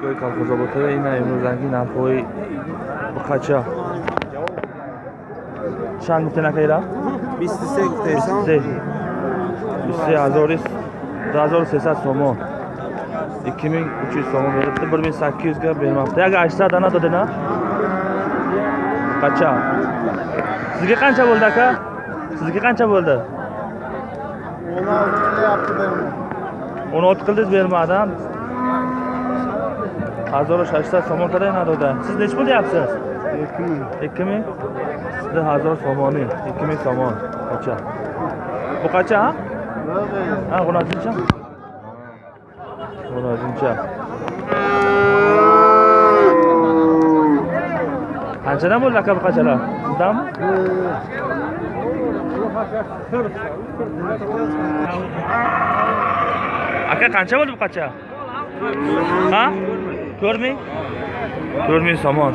фурӯшгоҳи колхозоботае ина имрӯзанги нархҳои буқача чанд гуфтен ака ира 23 гуфтаесам 23300 сомон 2300 сомон берибdi 1800 га бермабdi ага 800 ана додена buqacha sizga qancha bo'ldi aka sizga qancha bo'ldi 16 qilyapti berma 16 qildingiz bermadim 1800 somon qadar nadoda siz nechi pul deyapsiz 2000 2000 sizda 1000 somoni 2000 somon qacha bu qacha ha? Ha g'unojincha g'unojincha qanchadan bo'ldi aka bu qachalar sizdanmi aka qancha bo'ldi bu qacha ha to'rt ming to'rt ming somon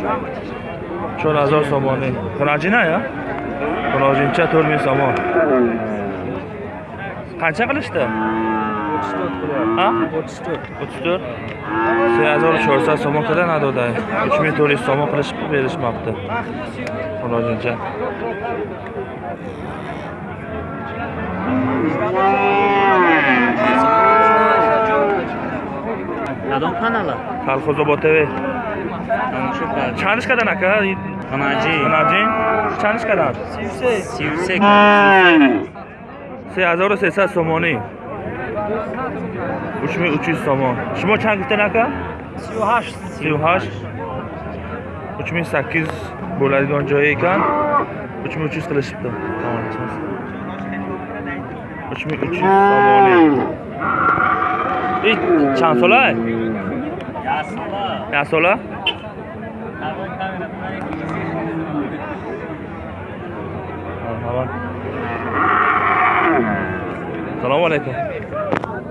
cho'rt hazor somoni xunajina ya xunojincha to'rt ming somon qancha qilishdi ha o'ttiz to'rt o'ttiz to'rt سه هزار و چهارصد سومون قدر نداده هیچ می توری سومون Kanadan kanala. Kolxozobo TV. Çanış kadar aka? Kanaci. Kanaci. Çanış kadar? Sivsek. Sivsek. Se azar se sa somoni. 3300 somon. Şuma çan gittin aka? 38. 38. 3800 bo'ladigan joyi ekan 3300 qilishibdi. Tamam. 3300 somoni. Ey, çan solay. Yasola marhamat assalomu alaykum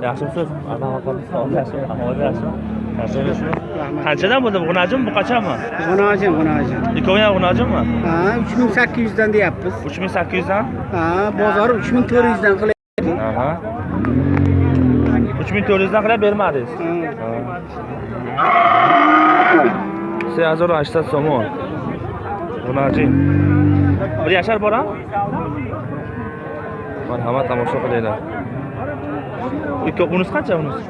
yaxshimisiz ahvol yaxshimi yaxshimi qanchadan bo'ldi bu g'unajim bu qachonmi g'unojin g'unojin ikkovi ham g'unajimmi ha 3800 dan deyapmiz uch ming sakkiz yuzdan ha bozor 3400 dan qilyapti aha uch ming to'rt yuzdan qilib bermadingiz سه هزار و هشتد سومان مناجی بری اشار بارا؟ من همه تماشا قلیده ایک اونس قچه اونس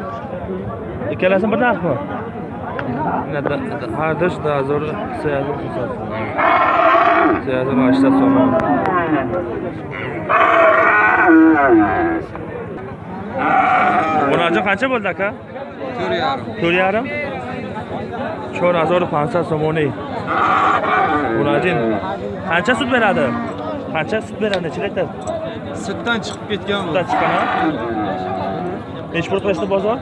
ایک لازم بر نرخ ما. هر دش ده هزار سه هزار سه هزار و هشتد سومان مناجی قچه بولده که؟ تور یارم تور یارم 4500 сомонӣ. Муроҷин қанча суд беради qancha sut beradi necha aytadi sutdan chiqib ketgan sutdan chiqqan nechi pul qilishdi bozor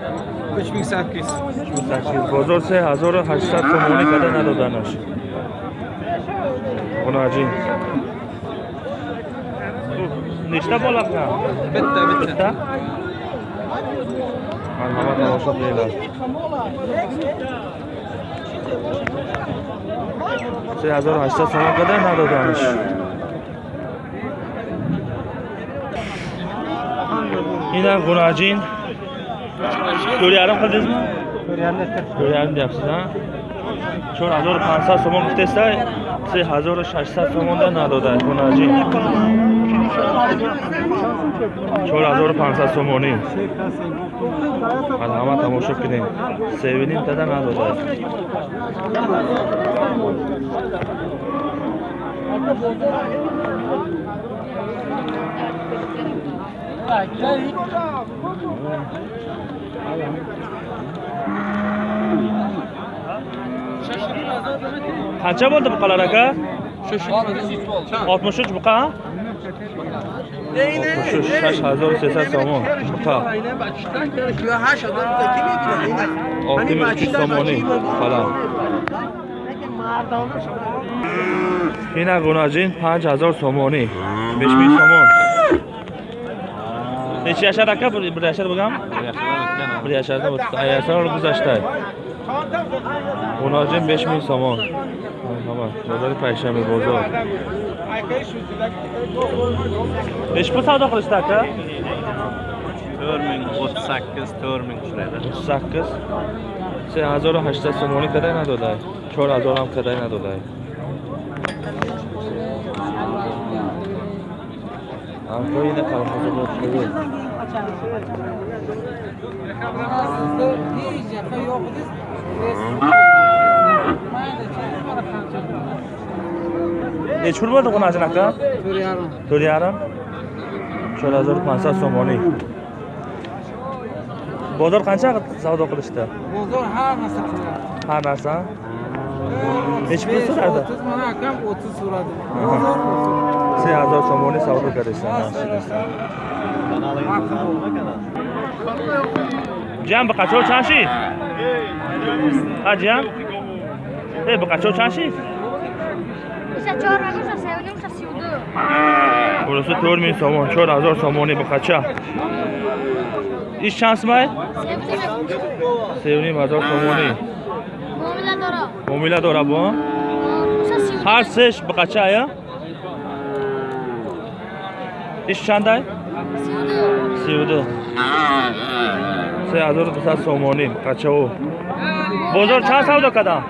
uch ming sakkiz uch ming sakkiz bozor se hazor hashtad сомони когда надоданаш унаҷин нечта бола? Қилан битта битта marhamat tomosha qilinglar سه هزار و هشتاد تومن بدن ندادنش این هم گناهجین دوری الان خود دیزم؟ دوری الان دیپسید ها؟ چون هزار و پانسد سومان گفته سی هزار و ششصد تومن ندادن گناهجین 458 از همه تماشا کنیم سیوینیم تده نداده qancha bo'ldi buqalar aka shu 63 buqa oltmish uch shash hazoru sesad somon buqa olti ming uch yuz somoni buqalar ина гунажин панҷ ҳазор сомонӣ. Беш мing сомон. Нечи яшар ака? Бир яшар бигам? Бир яшарда яшар гузашта гунажин беш мing сомон. Марҳамат бозори пайшами бозор нечи пул савдо қилишdi ака to'rt ming o'ttiz sakkiz to'rt ming shurayda o'ttiz sakkiz سه هزار و هشتصد سومانی کدای ندادای چهار هزار هم کدای ندادای هم تو اینه کلمات رو خوبه nechi pul bo'ldi qonasini aka to'rt yarim to'rt yarim to'rt hazor ponsad so'moniy bozor qancha savdo qilishdi bozor har narsa qilyapti har narsa nechi pul so'radi o'ttiz mana akam o'ttiz so'radi bozor sen hazor so'moniy savdo qilishsan jiyan biqachov chanshi a jiyan e biqachov chanshi бурусу тӯр мин сомон чор ҳазор сомонӣ ба қача? Иш чанд сумай севним ҳазор сомонӣ муомила дора бо? Ҳар сеш ба қача я? Иш чандай? Сиду се ҳазор дусад сомонӣ қачао бозор чанд савдо кардам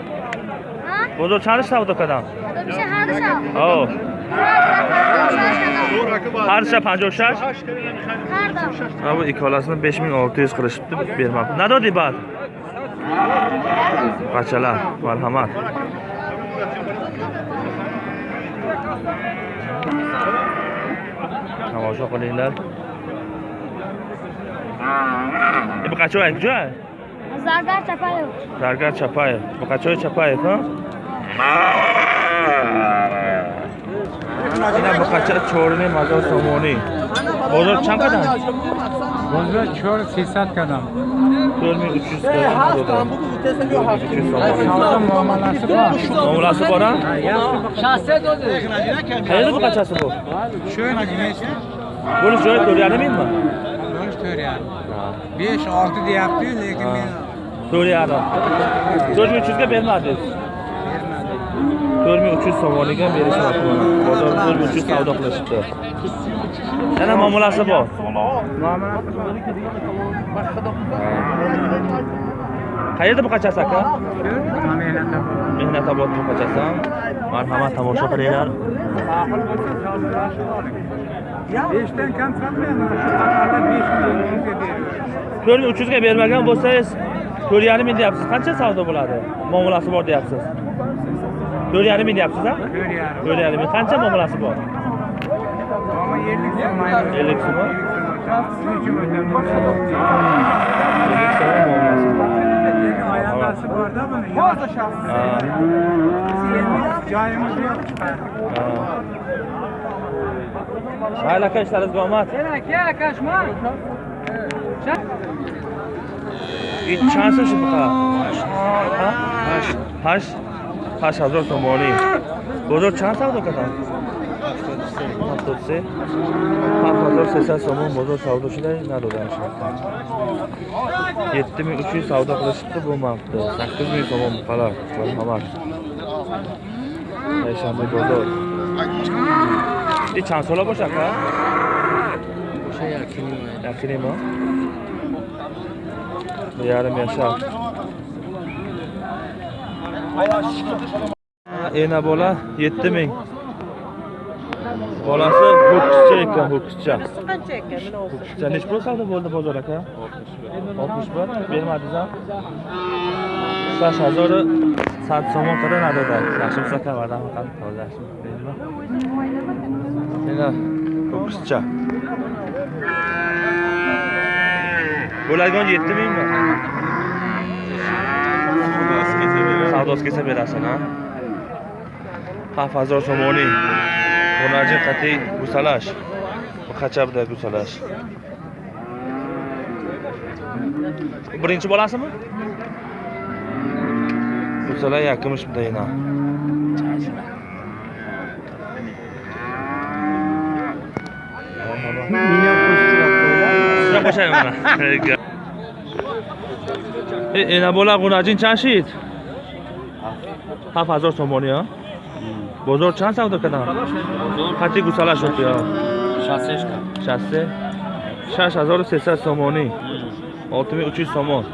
бозор чандаш савдо кардам او هر شب 56 هر bu ikkalasini 5600 qilishibdi bermabdi nadodi bad qachalar marhamat tomosha qilinglar bu qachoy kujoy zargar chapayev zargar chapayev bu qachoy chapayev ha اینا با کچه چورنی مزا سومونی بازار چند قدم؟ بازار چور سیصد قدم چورمی اچیز قدم معاملası بارا؟ شهسته داده خیلی با کچه سو شوی نگینه ایسته بولش جای توریانه میم mi? Bölüş Töriyan. 5-6 diye yaptı, lakin ben... Töriyan'a. Çocuğu çizgi benim adresim. To'rt ming uch yuz somoniga berishyapti bozor to'rt ming uch yuz savdo qilishibdi. Yana muomalasi bor. Qayerda bu qachasi aka? Mehnatobod bu qachasi? Marhamat tomosha qilinglar. 5 dan kam sotmayman. Shu qatorda 5 ming yuzga beraman. to'rt ming uch yuzga bermagan bo'lsangiz to'rt yarim ming deyapsiz qancha savdo bo'ladi? Muomalasi bor deyapsiz Dört yarım idi yapsınız ha? Dört yarım. Dört yarım. Kança mı burası bu? Ama yerlik sumu aynı. Yerlik sumu. Yerlik sumu. Yerlik sumu. Ayağındası bu arada mı? Boğaz aşağısı. Cahimiz yok. Hayırlı arkadaşlarız Gomat. Gel arkadaşlar. İç şansın şu bu kadar. Haş. Haş. Haş. هشت هشت هشت هزار تومانی بزرگ چند سودا کردن؟ هفتاد سه هفت هزار سه ست تومان بزرگ سودا شده ندادن yetti ming uch yuz savdo qilishibdi bu mavqda sakkiz ming so'm buqalar marhamat payshanba bozor e chand so'la bosh aka o'sha yakinima yakinima bir yarim yashar ena bola 7000. Bolasi bokschi ekan, bokschi Qancha ekan mana o'zi? Bo'ldi bozor aka? 60 bir. Bermadingiz ham. 5000 sat somon qilinadida. Yashim sakavadan ham tozalashim. Ena bokschi Bo'ladigan 7000mi? savdosiga kelsa berasan a ah, hafazor somoniy hunarchi qatiy gusalash qachabda gusalash birinchi bolasimi gusala yakimish dayna qo'shaymi ena bola g'unajin chashid 7000 сомони а? Бозор чанд савдо кардам хати гусала шуд ё 66 66 6300 сомонӣ олтими 300 сомон.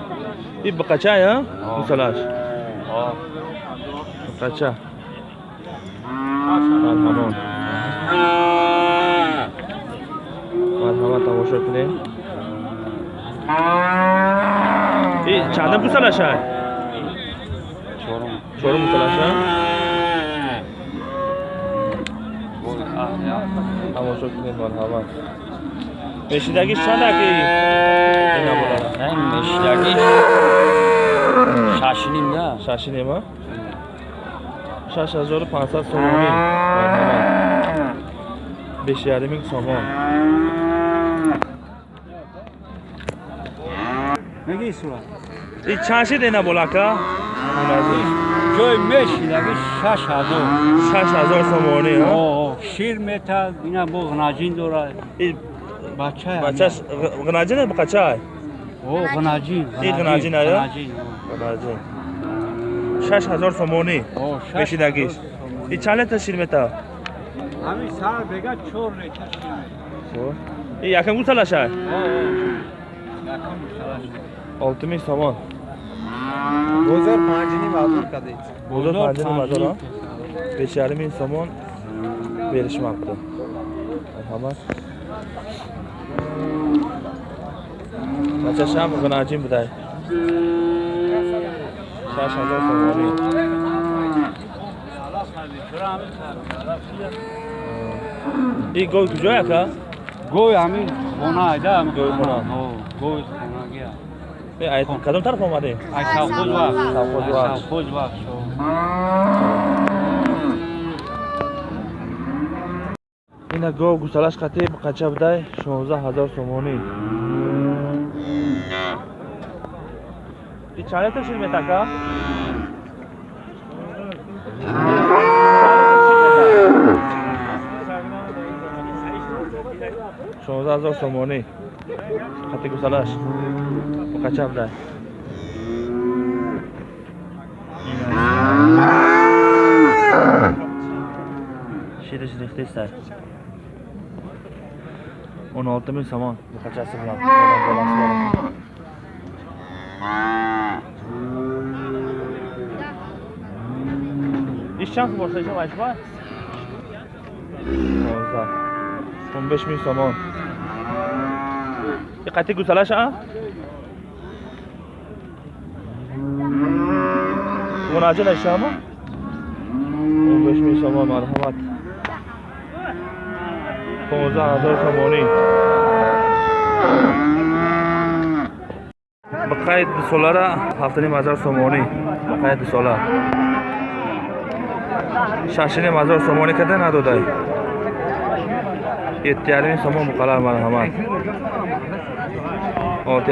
И биқача а? Гусалаш. Биқача марҳамон марҳамат тамошо кунем. И чанда гусалаш ай Çorum mu telaşa? Ama çok güzel var hava. Meşidagi şadaki. Ne bu lan? Meşidagi. Şaşinim ya. Şaşinim ha? Şaş azor 500 somon. Beş yarım bin somon. Ne giyiyorsun lan? İç çarşı dene bolaka. Ne giyiyorsun? ҷой мешилаги шаш ҳазор. Шаш ҳазор сомонӣ шир метад ина бо ғнаҷин дорад бача бачаш ғнаҷин бо қачай о ғнаҷин и ғнаҷин ая ғнаҷин шаш ҳазор сомонӣ мешидагиш. и чанд литр шир метад ҳамин сар бега чор литр шир метад и якам гуталашай якам гуталашай олтимиш сомон. गोजर पाँचनी बाजार का देख Burada Burada Tardini Tardini. Madara 5'erli mil somon berishmoqda. Marhamat. Necha sham g'inajim buday. Shash hazar somoni. ई गोई गुजोया का गोई हमें होना है जा हम गोई होना हो Э, кадом тараф омадӣ? Ина гов гусалаш қатеб қачабдай 16 ҳазор сомонӣ. И чанд литр шир метака шонздаҳ ҳазор сомонӣ. Хати гусалаш. qachon bilan shida shida tezda o'n olti ming somon. Buqachasi bilan ishchan boshlagan majmua o'n 15 ming somon. E, Qayerga guzalash a munajin aytishami o'n besh ming somon marhamat پانزده هزار تومانی با قید دسوله را هفته نیم هزار تومانی با قید دسوله شش نیم هزار تومانی کده نداده yetti yarim ming somon buqalar marhamat olti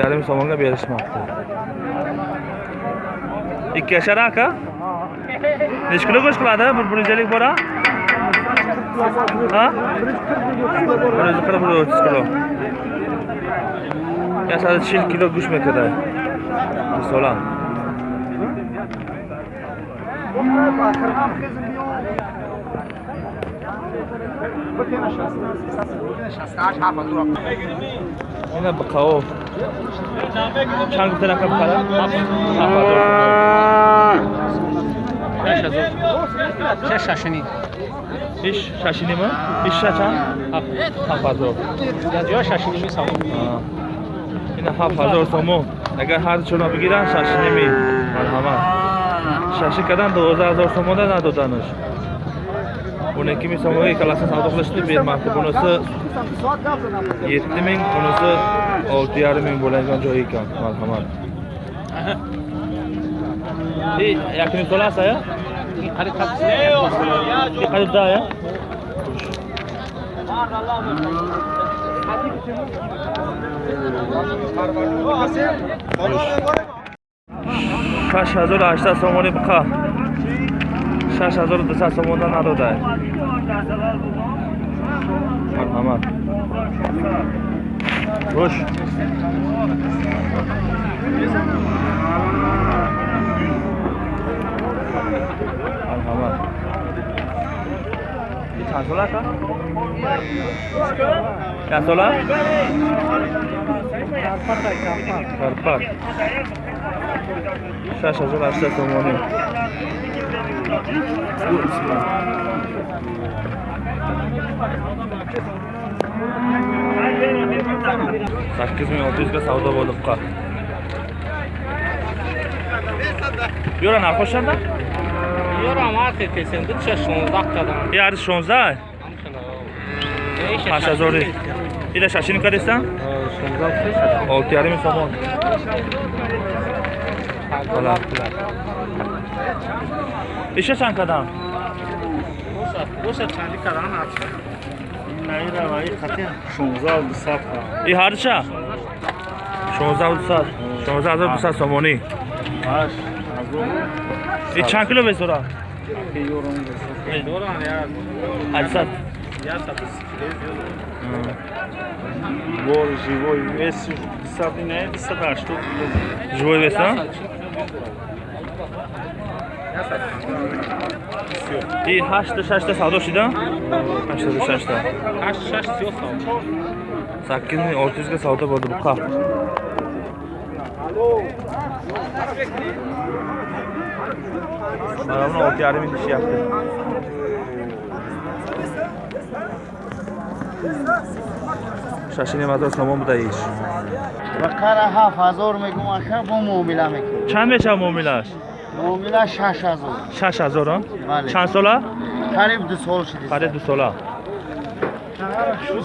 ikki yashar aka nechi kilo go'sht qiladi bir bir yuz ellik bora ha bir yuz qirq bir yuz o'ttiz kilo yasadi chil kilo go'sht mekada misolan ина бақао чанд гуфта рақам кара шаш шашини. Иш шашинима иш шачанд ҳафт ҳазор ё шашини мисал ина ҳафт ҳазор сомон агар ҳар чона бигиранд шашиними марҳамат шаши кардан дувоздаҳ ҳазор сомона надоданаш o'n ikki ming so'mga ikkalasini savdo qilishni bermoqda bunisi yetti ming bunisi olti yarim ming bo'ladigan joy ekan marhamat yakni to'lasa ya. Qayerda ya. Kaş hazır açtı, son onu bıka. 6200 сомона надодаед марҳамат. Гӯш. Марҳамат. Чанд сола ака чанд сола карпак 6800 сомонӣ. sakkiz ming olti yuzga savdo bo'lib qol Юра, на пошанда? Юра, мати, ти сен тут ще шонзак тадам. Я арис шонзак? Паша зори. Ile şaşını kadestan? Şonzak 6 yarım sabah. Сомон Ҳола. иша чанд кадам Boşa kendi kalan artık. и ҳарча 16200 16200 сомонӣ и чанд кило безора Yoram ya. 800 Ya sabır. Бор живой вес 200 не 208 штук. живой веса и 86 савдо шида 86 Kaç şaş yok sağ. 8600га савдо боду буқа марамно олти ярими дишияфти Шашини мазор сомон буда иш бақара ҳафт ҳазор мегум ака бо муомила мекунем. Чанд мешава муомилаш? Муомила шаш ҳазор. 6000 а? Бале. чанд сола? Қариб ду сол шиди қариб ду сола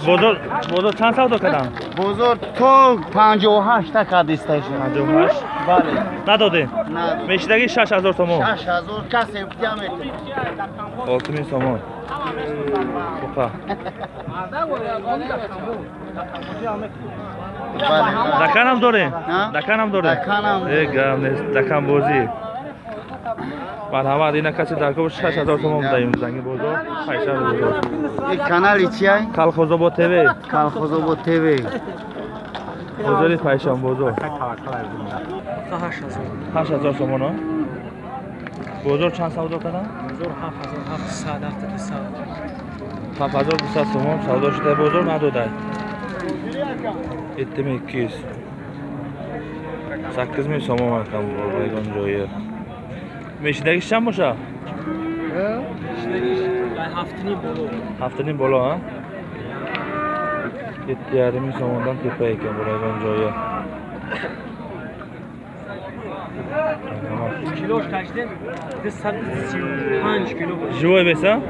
бозор бозор чанд савдо кардам? Бозор то панҷоҳу ҳашта кадисташа 58 бале. Надодем на мешидаги 6000 сомон? Шаш ҳазор касе метавонад 6000 сомон. Бале. Даканам дорем? Даканам дорем? Даканам. Гам нест дакан марҳамат ина каси даркоб 6000 сомон даем занги бозор пайшаи бозор. И канали чиай калхозобод тв. Калхозобод тв. Бозори пайшам бозор. Kaç hazır. 8000 сомон а бозор чанд савдо кардам hazır. Haf saat artık saat. 7200 сомон савдо шуда бозор надодай. 7200 8000 сомон акам ягон ҷое мешидагиш чанд боша Ben haftini bolu. ҳафтаним боло а ятти ярими сомондан тепа екан бола ягон ҷое Kiloş kaçtı? 235 kilo. живой вес а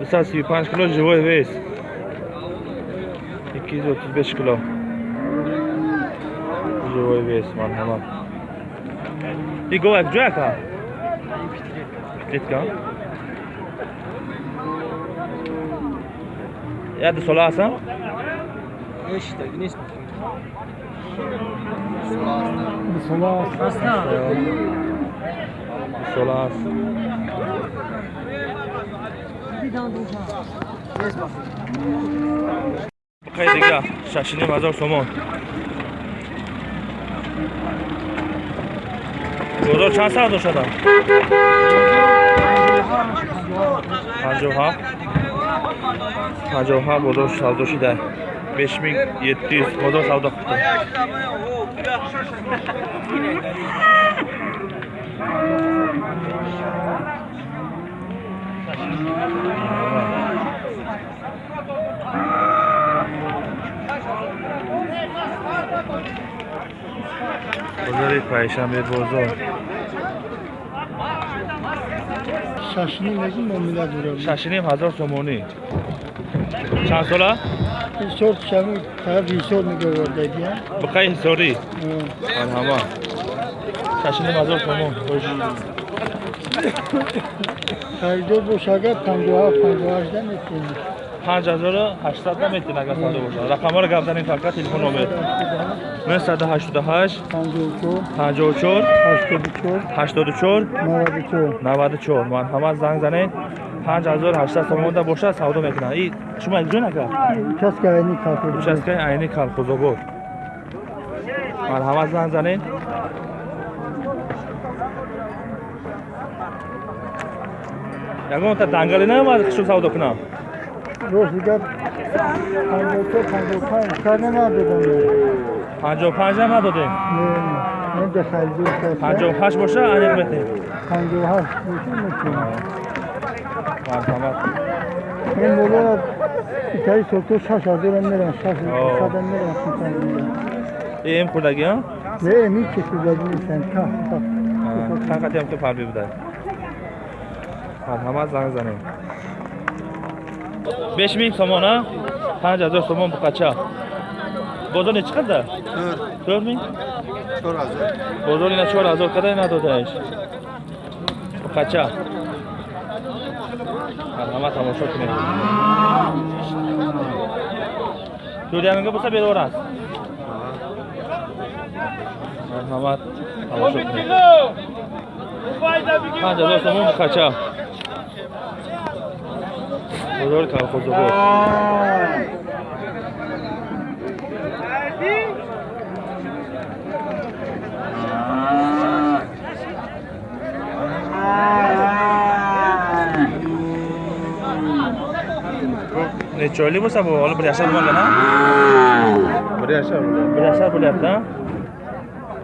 235 кило живой вес 235 кило живой вес марҳамат и говак ҷоя ка питлитка Ditka. يد ثلاثة ايش تجنيس ثلاثة ثلاثة قيدك شاشني مزار سومون گذار چند ساعت شدم؟ Hacoha Hacoha bozor savdoshi da 5700 bozor savdo qildi. Bozor payshanba bozor шашиним ҳазор сомонӣ. Чанд сола? Ҳисор шам тарафи ҳисор мегавардагия биқаи ҳисорӣ? Марҳама шашиним ҳазор сомон. Хуши харидор бош агар панҷуҳафт панҷуҳашда мекунӣ. 5800 наметин агар сада бошад рақамаро гап занед фақат телефон номер 988 54 84 94 марҳамат занг занед 5800 сомонда бошад савдо мекунад и шумо ҷо накард участкаи айни калхозобод участкаи айни калхозобод марҳамат занг занед ягонта дангале наомад шум савдо кунам روز دیگر 52 55 کار ندادم پنجا پنج هم ندادیم من به خیلی پنجا هشت باشه علیق بتیم پنجا هشت باشه میتونم مرحمت این مولا ایتایی سلطو شش آده رو میرم شش آده میرم ایم خودگی هم؟ نه ایم هیچ خودگی نیستن چند قطعی هم که پربی بوده مرحمت زنگ زنیم 5000 сомона 5000 сомон буқача бозори чӣ қадар? 4000 4000 бозори на 4000 қадар надодаеш буқача ҳама тамошо кунед турияга буса бедор аст? Марҳамат тамошо кунед 5000 сомон буқача بزرگ تلخوز بود nechoylik bo'lsa bu olib bir yashar bo'lgan bir yashar bir yashar bo'lyapti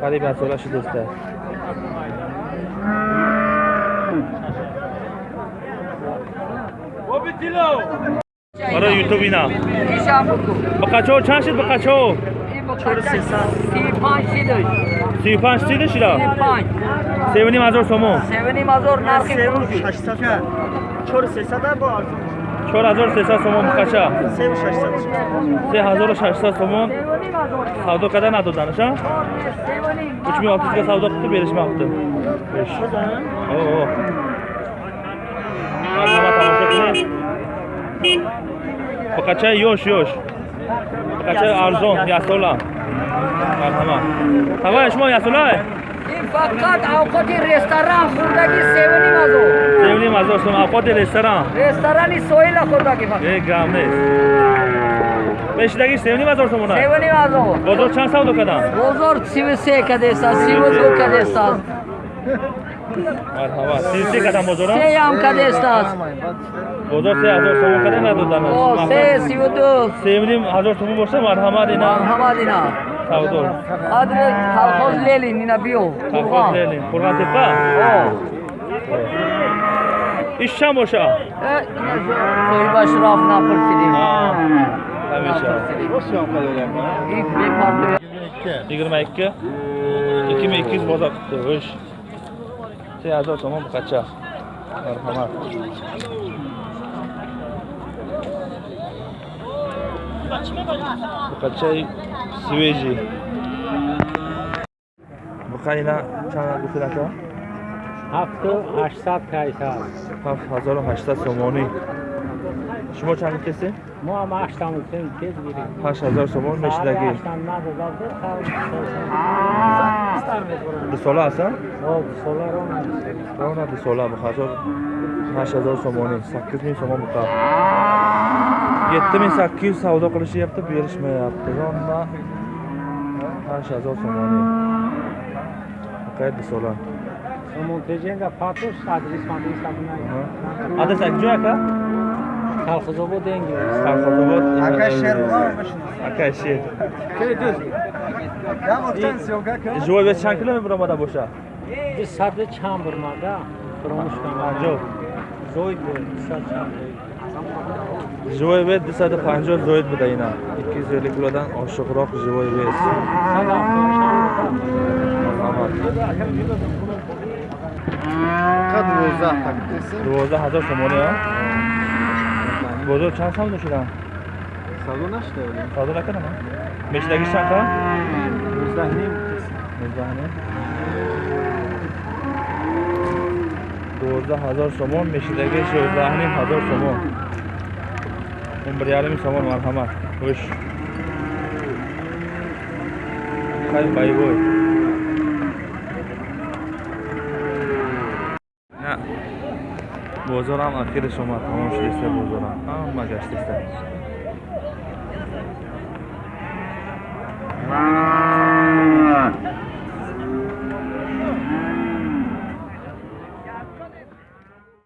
qariyb so'rashi do'stlar Para YouTube ina. Bakaço çarşı bakaço. سی پنج چی داشتی را؟ سی پنج سیونی مزار سومو سیونی مزار نرخی فروشی چور سیصد با چور هزار سیصد سومون کچا سه و ششصد سه هزار و ششصد سومون سودا کده ندادنش ها؟ üç bin altı yüzge savda kutu verişme yaptı. Beş. Oo. Tamam tamam. покачай ёш ёш покачай арзон ясола марҳама ҳавай шумо ясолае фақат авқати ресторан хӯрдаги севни мазо. Севни мазо шумо авқати ресторан. Ресторани соила хӯрдаги фақат э гам нест пешидагӣ севни мазор шумона севни мазор бозор чанд савдо кардам бозор сиву се кадест аст сиву ду кадест аст Merhaba. Siz şey şey ne kadar mozora? Seyam kadestas. Mozor se hazır somu kadar ne dudan? O se sivudu. Sevdim hazır somu boşta merhaba dina. Merhaba dina. Tavdur. Adre kalkoz lelin nina bio. Kalkoz lelin. Kurban tepa. O. İşşam boşa. E, Soyu başrafına fırfidim. Ha. Tabii ki. Nasıl yapmadılar? İlk bir parti. 22. 22. 2200 bozak tuttu. 3 ҳазор сомон бухача марҳамат. Бухачаи свежи. Бухаина чанд гуфтанака ҳафту ҳаштсад кайсар ҳафт ҳазору ҳаштсад сомонӣ. Shuma chand kesi? ما هم هشتم میتونیم تیز گیریم 8000 somon meshidagi. هشتم ندازده Dusola asan? خب سولار رو نداشتیم Ravna dusola bu hazor 8000 somoni, 8000 somon buqa. 7800 savdo qilishyapti, berishmayapti. Ravna 8000 somoni. Buqa dusola. منتجین در پاتوش تدریس مدریس لبنایی Adres akjo aka? تلخیزو بود دنگی Sarxozobod. aka Tarxozobod yangi. Tarxozobod. Akashir Akashir. Keydüz. Yağırtan sevga kan. Joyve çan kilometre buramada boşa. Biz sardı çan burmada. Promoshkan var. Joy. Joy dışarı çan. живой вед 250 зоид буда ина 250 килодан осиқроқ живой вед қад 12 ҳазор сомония qad ro'za taqdisi 12000 somoni ha? Bozor chand savdo shida? savdo nashda Savdo nakaman. Meshdagi chand ha? 19 nim Mezani. 12000 somon, meshidagi 18000 somon. 11,5 somon marhamat. Xo'sh. Qay bayboy. Na. Bozor ham oxiri shoma tamom shulisa bozor ham.